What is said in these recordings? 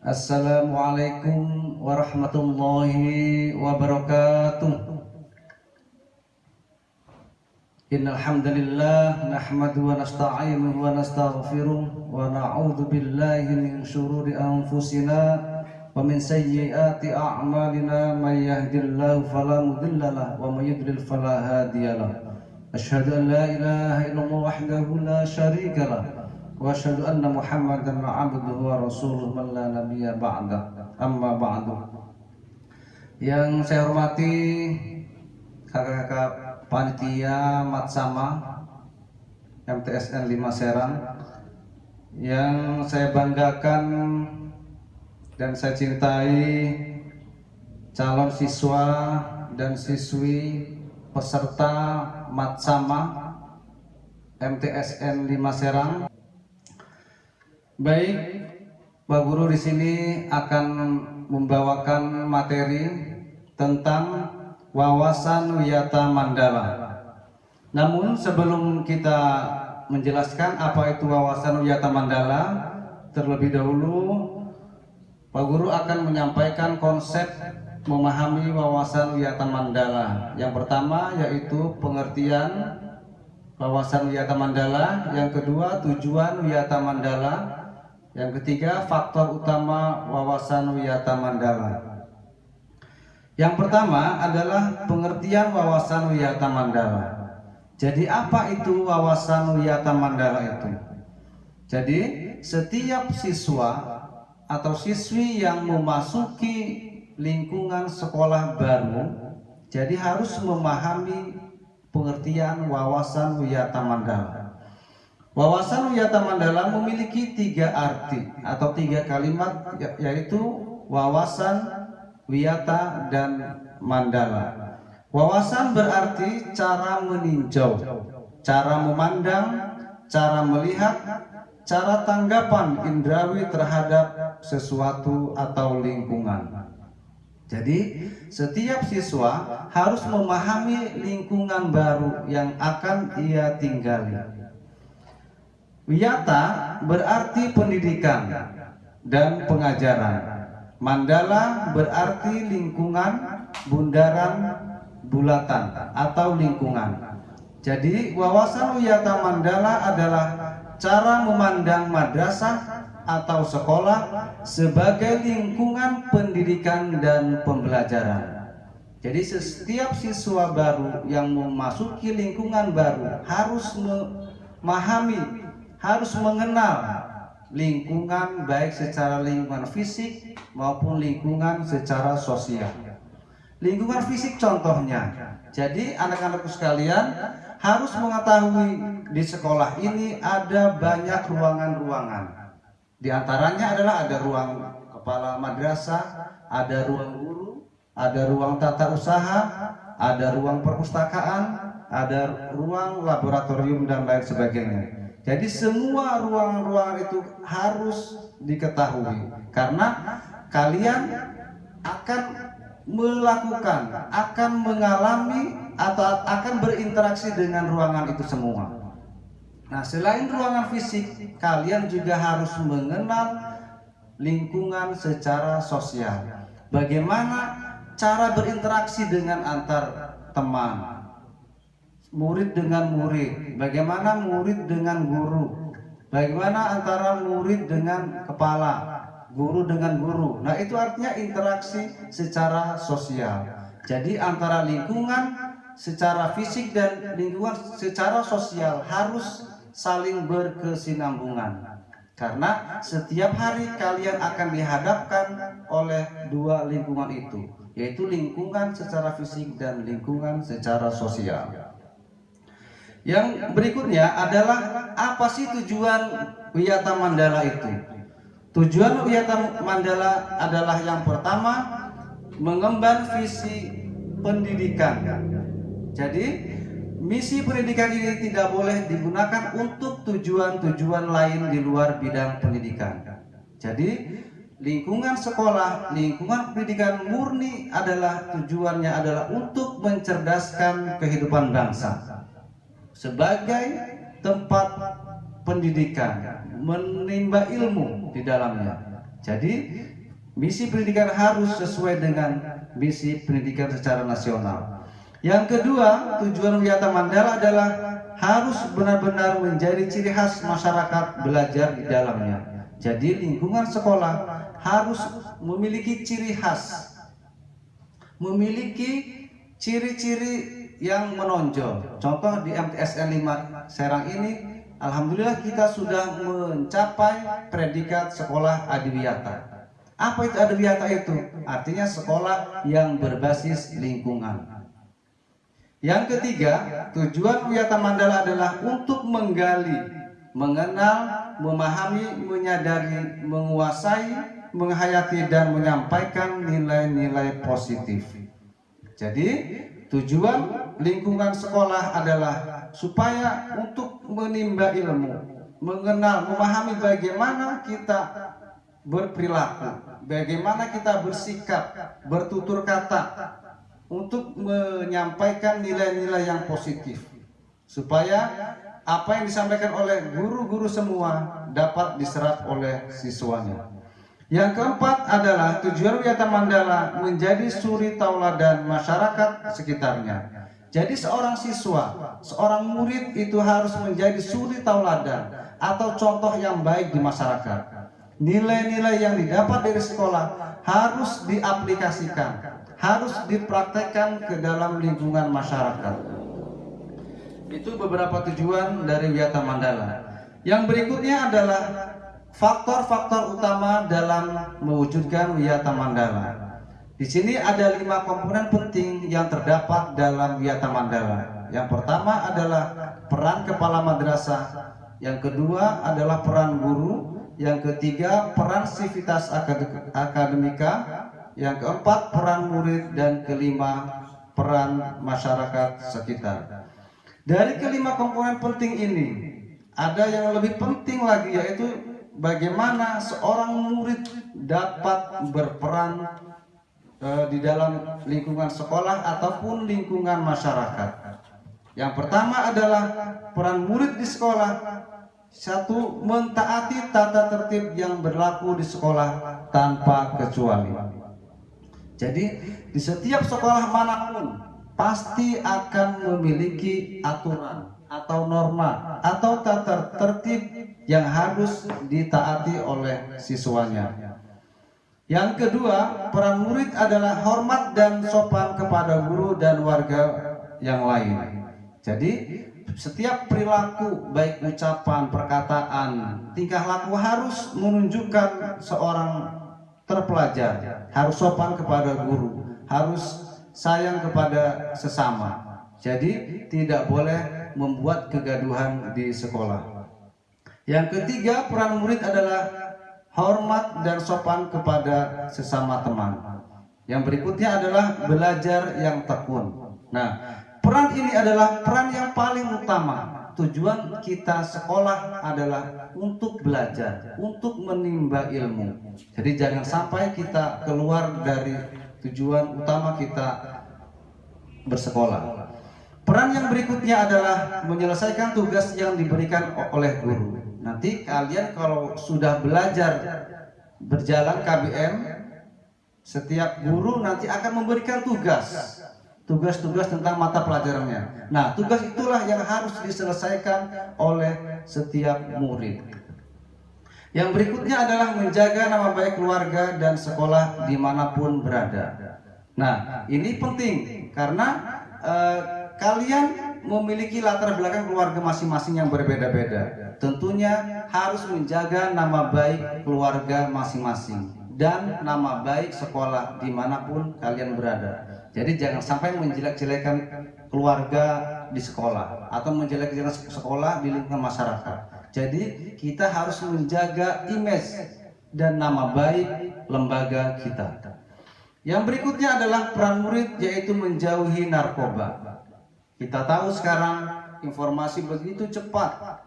Assalamualaikum warahmatullahi wabarakatuh. Innal hamdalillah nahmaduhu wa nasta'inuhu wa nastaghfiruh wa na'udzu billahi min shururi anfusina wa min sayyiati a'malina may yahdihillahu fala mudhillalah wa may yudlil fala hadiyalah Ashhadu an la ilaha illallah wahdahu la syarika anna Muhammadan abduhu wa rasuluhu man la nabiyya ba'da. Amma ba'du. Yang saya hormati kakak-kakak panitia Matsama MTSN 5 Serang yang saya banggakan dan saya cintai calon siswa dan siswi peserta Matsama MTSN 5 Serang Baik, Pak Guru di sini akan membawakan materi tentang wawasan wiyata mandala. Namun sebelum kita menjelaskan apa itu wawasan wiyata mandala, terlebih dahulu Pak Guru akan menyampaikan konsep memahami wawasan wiyata mandala. Yang pertama yaitu pengertian wawasan wiyata mandala, yang kedua tujuan wiyata mandala, yang ketiga, faktor utama wawasan wiyata mandala. Yang pertama adalah pengertian wawasan wiyata mandala. Jadi apa itu wawasan wiyata mandala itu? Jadi setiap siswa atau siswi yang memasuki lingkungan sekolah baru jadi harus memahami pengertian wawasan wiyata mandala. Wawasan Wiyata Mandala memiliki tiga arti atau tiga kalimat ya, yaitu wawasan, wiyata, dan mandala. Wawasan berarti cara meninjau, cara memandang, cara melihat, cara tanggapan indrawi terhadap sesuatu atau lingkungan. Jadi setiap siswa harus memahami lingkungan baru yang akan ia tinggali. Wiyata berarti pendidikan dan pengajaran. Mandala berarti lingkungan, bundaran, bulatan atau lingkungan. Jadi wawasan wiyata mandala adalah cara memandang madrasah atau sekolah sebagai lingkungan pendidikan dan pembelajaran. Jadi setiap siswa baru yang memasuki lingkungan baru harus memahami harus mengenal lingkungan baik secara lingkungan fisik maupun lingkungan secara sosial. Lingkungan fisik contohnya. Jadi anak-anakku sekalian harus mengetahui di sekolah ini ada banyak ruangan-ruangan. Di antaranya adalah ada ruang kepala madrasah, ada ruang guru, ada ruang tata usaha, ada ruang perpustakaan, ada ruang laboratorium dan lain sebagainya. Jadi semua ruang-ruang itu harus diketahui karena kalian akan melakukan, akan mengalami atau akan berinteraksi dengan ruangan itu semua. Nah, selain ruangan fisik, kalian juga harus mengenal lingkungan secara sosial. Bagaimana cara berinteraksi dengan antar teman, murid dengan murid, bagaimana murid dengan guru, bagaimana antara murid dengan kepala, guru dengan guru. Nah, itu artinya interaksi secara sosial. Jadi antara lingkungan secara fisik dan lingkungan secara sosial harus saling berkesinambungan. Karena setiap hari kalian akan dihadapkan oleh dua lingkungan itu, yaitu lingkungan secara fisik dan lingkungan secara sosial. Yang berikutnya adalah apa sih tujuan Wiyata Mandala itu? Tujuan Wiyata Mandala adalah yang pertama mengemban visi pendidikan. Jadi misi pendidikan ini tidak boleh digunakan untuk tujuan-tujuan lain di luar bidang pendidikan. Jadi lingkungan sekolah, lingkungan pendidikan murni adalah tujuannya adalah untuk mencerdaskan kehidupan bangsa sebagai tempat pendidikan, menimba ilmu di dalamnya. Jadi misi pendidikan harus sesuai dengan misi pendidikan secara nasional. Yang kedua, tujuan Wiyata Mandala adalah harus benar-benar menjadi ciri khas masyarakat belajar di dalamnya. Jadi lingkungan sekolah harus memiliki ciri khas, memiliki ciri-ciri yang menonjol. Contoh di MTSN 5 Serang ini, Alhamdulillah kita sudah mencapai predikat sekolah adiwiyata. Apa itu adiwiyata itu? Artinya sekolah yang berbasis lingkungan. Yang ketiga, tujuan Wiyata Mandala adalah untuk menggali, mengenal, memahami, menyadari, menguasai, menghayati dan menyampaikan nilai-nilai positif. Jadi, tujuan lingkungan sekolah adalah supaya untuk menimba ilmu, mengenal, memahami bagaimana kita berperilaku, bagaimana kita bersikap, bertutur kata, untuk menyampaikan nilai-nilai yang positif supaya apa yang disampaikan oleh guru-guru semua dapat diserap oleh siswanya. Yang keempat adalah tujuan Wiyata Mandala menjadi suri tauladan masyarakat sekitarnya. Jadi seorang siswa, seorang murid itu harus menjadi suri tauladan atau contoh yang baik di masyarakat. Nilai-nilai yang didapat dari sekolah harus diaplikasikan harus dipraktekkan ke dalam lingkungan masyarakat. Itu beberapa tujuan dari Wiyata Mandala. Yang berikutnya adalah faktor-faktor utama dalam mewujudkan Wiyata Mandala. Di sini ada lima komponen penting yang terdapat dalam Wiyata Mandala. Yang pertama adalah peran kepala madrasah, yang kedua adalah peran guru, yang ketiga peran sivitas akademika, yang keempat peran murid dan kelima peran masyarakat sekitar. Dari kelima komponen penting ini, ada yang lebih penting lagi yaitu bagaimana seorang murid dapat berperan uh, di dalam lingkungan sekolah ataupun lingkungan masyarakat. Yang pertama adalah peran murid di sekolah satu mentaati tata tertib yang berlaku di sekolah tanpa kecuali. Jadi di setiap sekolah mana pun pasti akan memiliki aturan atau norma atau tata tertib yang harus ditaati oleh siswanya. Yang kedua, peran murid adalah hormat dan sopan kepada guru dan warga yang lain. Jadi setiap perilaku baik ucapan, perkataan, tingkah laku harus menunjukkan seorang terpelajar, harus sopan kepada guru, harus sayang kepada sesama. Jadi tidak boleh membuat kegaduhan di sekolah. Yang ketiga, peran murid adalah hormat dan sopan kepada sesama teman. Yang berikutnya adalah belajar yang tekun. Nah, peran ini adalah peran yang paling utama tujuan kita sekolah adalah untuk belajar, untuk menimba ilmu. Jadi jangan sampai kita keluar dari tujuan utama kita bersekolah. Peran yang berikutnya adalah menyelesaikan tugas yang diberikan oleh guru. Nanti kalian kalau sudah belajar berjalan KBM, setiap guru nanti akan memberikan tugas tugas-tugas tentang mata pelajarannya. Nah, tugas itulah yang harus diselesaikan oleh setiap murid. Yang berikutnya adalah menjaga nama baik keluarga dan sekolah di mana pun berada. Nah, ini penting karena eh, kalian memiliki latar belakang keluarga masing-masing yang berbeda-beda. Tentunya harus menjaga nama baik keluarga masing-masing dan nama baik sekolah di mana pun kalian berada. Jadi jangan sampai menjelek-jelekan keluarga di sekolah atau menjelek-jelekan sekolah di lingkungan masyarakat. Jadi kita harus menjaga image dan nama baik lembaga kita. Yang berikutnya adalah peran murid yaitu menjauhi narkoba. Kita tahu sekarang informasi begitu cepat.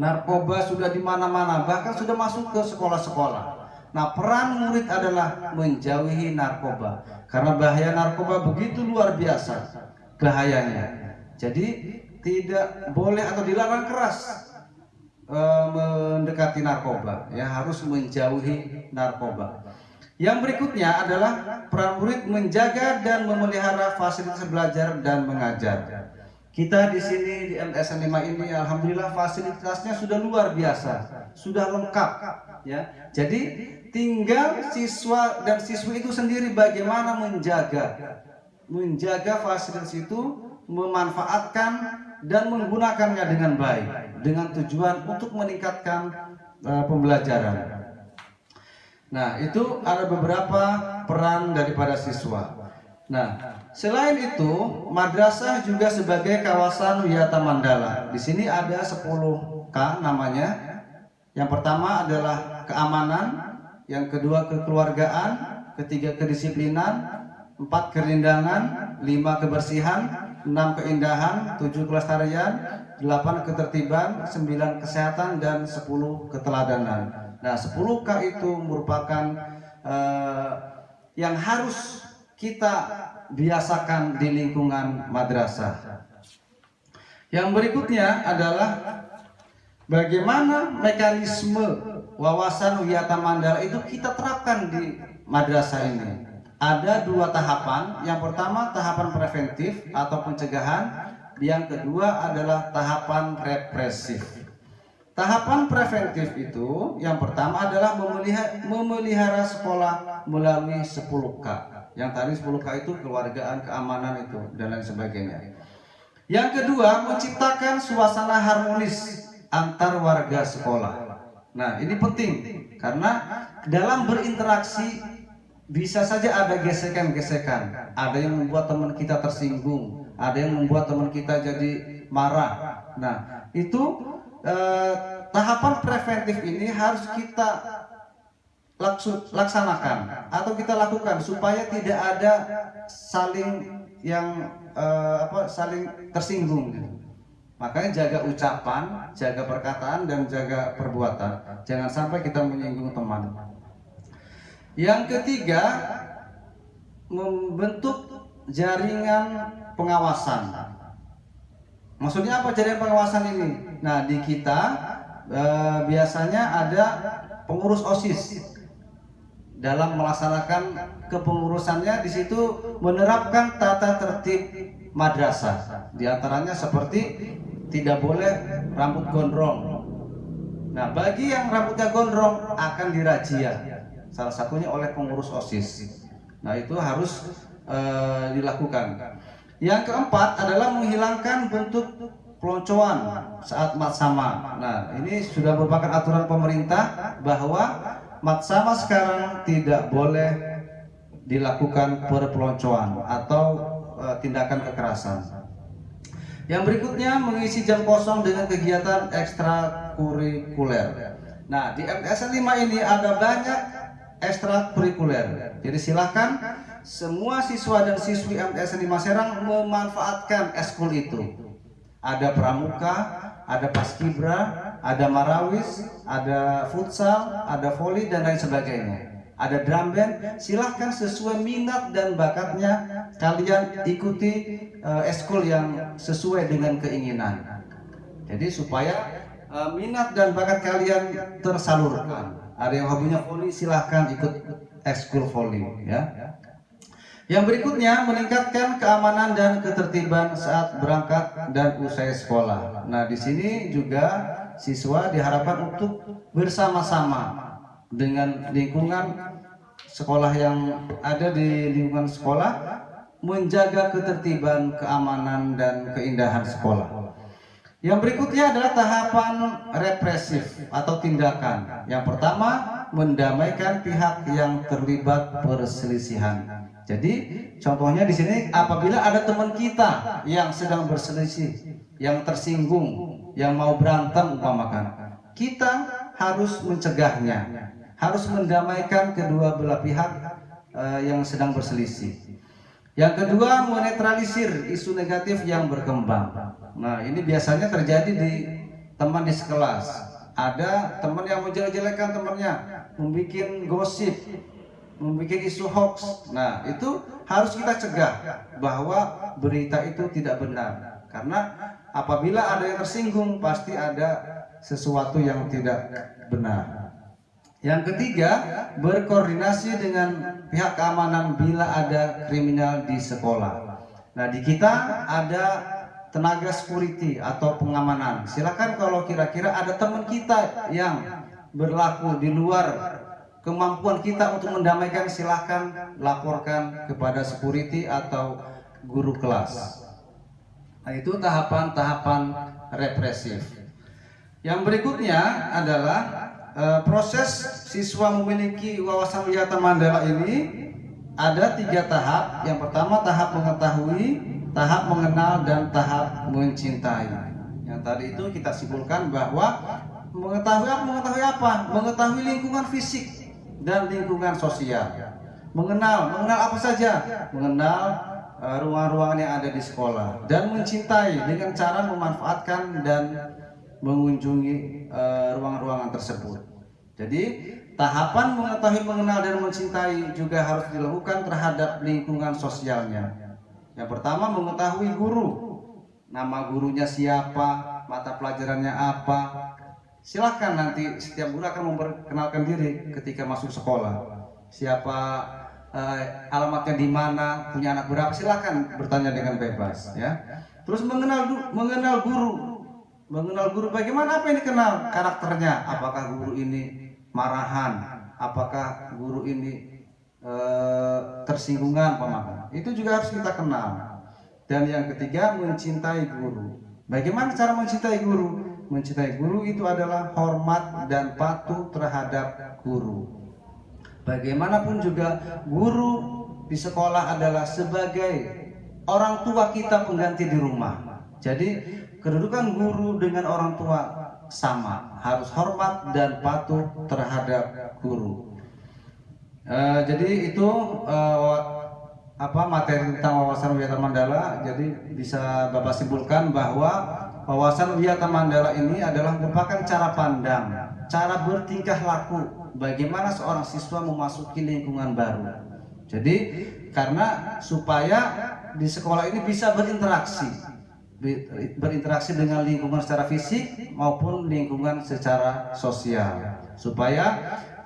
Narkoba sudah di mana-mana, bahkan sudah masuk ke sekolah-sekolah. Nah, peran murid adalah menjauhi narkoba. Karena bahaya narkoba begitu luar biasa bahayanya. Jadi tidak boleh atau dilarang keras eh, mendekati narkoba, ya harus menjauhi narkoba. Yang berikutnya adalah peran murid menjaga dan memelihara fasilitas belajar dan mengajar. Kita di sini di MTSN 5 ini alhamdulillah fasilitasnya sudah luar biasa, sudah lengkap ya. Jadi tinggal siswa dan siswi itu sendiri bagaimana menjaga menjaga fasilitas itu, memanfaatkan dan menggunakannya dengan baik dengan tujuan untuk meningkatkan uh, pembelajaran. Nah, itu ada beberapa peran daripada siswa. Nah, selain itu, madrasah juga sebagai kawasan wisata mandala. Di sini ada 10K namanya. Yang pertama adalah keamanan, yang kedua kekeluargaan, ketiga kedisiplinan, empat kerindangan, lima kebersihan, enam keindahan, tujuh kelestarian, delapan ketertiban, sembilan kesehatan, dan sepuluh keteladanan. Nah, 10K itu merupakan uh, yang harus kita biasakan di lingkungan madrasah. Yang berikutnya adalah bagaimana mekanisme wawasan wiyata mandala itu kita terapkan di madrasah ini. Ada dua tahapan. Yang pertama tahapan preventif atau pencegahan. Yang kedua adalah tahapan represif. Tahapan preventif itu yang pertama adalah memelihara, sekolah melalui 10K yang tadi 10K itu keluargaan, keamanan itu dan lain sebagainya. Yang kedua, menciptakan suasana harmonis antar warga sekolah. Nah, ini penting karena dalam berinteraksi bisa saja ada gesekan-gesekan. Ada yang membuat teman kita tersinggung, ada yang membuat teman kita jadi marah. Nah, itu eh, tahapan preventif ini harus kita laksanakan atau kita lakukan supaya tidak ada saling yang uh, apa saling tersinggung. Makanya jaga ucapan, jaga perkataan dan jaga perbuatan. Jangan sampai kita menyinggung teman. Yang ketiga, membentuk jaringan pengawasan. Maksudnya apa jaringan pengawasan ini? Nah, di kita eh, biasanya ada pengurus OSIS dalam melaksanakan kepengurusannya di situ menerapkan tata tertib madrasah. Di antaranya seperti tidak boleh rambut gondrong. Nah, bagi yang rambutnya gondrong akan dirazia. Salah satunya oleh pengurus OSIS. Nah, itu harus uh, dilakukan. Yang keempat adalah menghilangkan bentuk peloncoan saat mat sama. Nah, ini sudah merupakan aturan pemerintah bahwa mat sama sekarang tidak boleh dilakukan perpeloncoan atau e, tindakan kekerasan. Yang berikutnya mengisi jam kosong dengan kegiatan ekstrakurikuler. Nah, di MTSN 5 ini ada banyak ekstrakurikuler. Jadi silahkan semua siswa dan siswi MTSN 5 Serang memanfaatkan eskul itu. Ada pramuka, ada paskibra, ada marawis, ada futsal, ada voli dan lain sebagainya. Ada drum band, silahkan sesuai minat dan bakatnya kalian ikuti uh, eskul yang sesuai dengan keinginan. Jadi supaya uh, minat dan bakat kalian tersalurkan. Ada yang hobinya voli, silahkan ikut eskul voli ya. Yang berikutnya meningkatkan keamanan dan ketertiban saat berangkat dan usai sekolah. Nah, di sini juga siswa diharapkan untuk bersama-sama dengan lingkungan sekolah yang ada di lingkungan sekolah menjaga ketertiban, keamanan dan keindahan sekolah. Yang berikutnya adalah tahapan represif atau tindakan. Yang pertama, mendamaikan pihak yang terlibat perselisihan. Jadi contohnya di sini apabila ada teman kita yang sedang berselisih, yang tersinggung, yang mau berantem umpamakan, kita harus mencegahnya, harus mendamaikan kedua belah pihak uh, yang sedang berselisih. Yang kedua, menetralisir isu negatif yang berkembang. Nah, ini biasanya terjadi di teman di sekelas. Ada teman yang menjelek-jelekan temannya, membuat gosip, membuat isu hoax. Nah, itu harus kita cegah bahwa berita itu tidak benar. Karena apabila ada yang tersinggung, pasti ada sesuatu yang tidak benar. Yang ketiga, berkoordinasi dengan pihak keamanan bila ada kriminal di sekolah. Nah, di kita ada tenaga security atau pengamanan. Silakan kalau kira-kira ada teman kita yang berlaku di luar kemampuan kita untuk mendamaikan silahkan laporkan kepada security atau guru kelas. Nah, itu tahapan-tahapan represif. Yang berikutnya adalah e, proses siswa memiliki wawasan wisata Mandala ini ada tiga tahap. Yang pertama tahap mengetahui, tahap mengenal, dan tahap mencintai. Yang tadi itu kita simpulkan bahwa? Mengetahui apa? Mengetahui lingkungan fisik dan lingkungan sosial. Mengenal, mengenal apa saja? Mengenal Eh, ruang-ruangan yang ada di sekolah dan mencintai dengan cara memanfaatkan dan mengunjungi eh, ruang-ruangan tersebut. Jadi tahapan mengetahui, mengenal dan mencintai juga harus dilakukan terhadap lingkungan sosialnya. Yang pertama mengetahui guru, nama gurunya siapa, mata pelajarannya apa. Silahkan nanti setiap guru akan memperkenalkan diri ketika masuk sekolah. Siapa uh, alamatnya di mana, punya anak berapa, silakan bertanya dengan bebas ya. Terus mengenal mengenal guru, mengenal guru bagaimana apa yang dikenal karakternya, apakah guru ini marahan, apakah guru ini uh, tersinggungan pemahaman. Itu juga harus kita kenal. Dan yang ketiga mencintai guru. Bagaimana cara mencintai guru? Mencintai guru itu adalah hormat dan patuh terhadap guru. Bagaimanapun juga guru di sekolah adalah sebagai orang tua kita pengganti di rumah. Jadi kedudukan guru dengan orang tua sama, harus hormat dan patuh terhadap guru. Uh, jadi itu uh, apa materi tentang wawasan wiyata mandala. Jadi bisa bapak simpulkan bahwa wawasan wiyata mandala ini adalah merupakan cara pandang, cara bertingkah laku bagaimana seorang siswa memasuki lingkungan baru. Jadi karena supaya di sekolah ini bisa berinteraksi, berinteraksi dengan lingkungan secara fisik maupun lingkungan secara sosial, supaya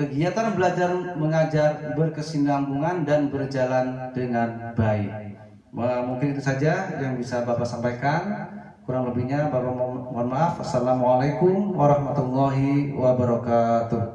kegiatan belajar mengajar berkesinambungan dan berjalan dengan baik. Mungkin itu saja yang bisa Bapak sampaikan. Kurang lebihnya Bapak mohon maaf. Assalamualaikum warahmatullahi wabarakatuh.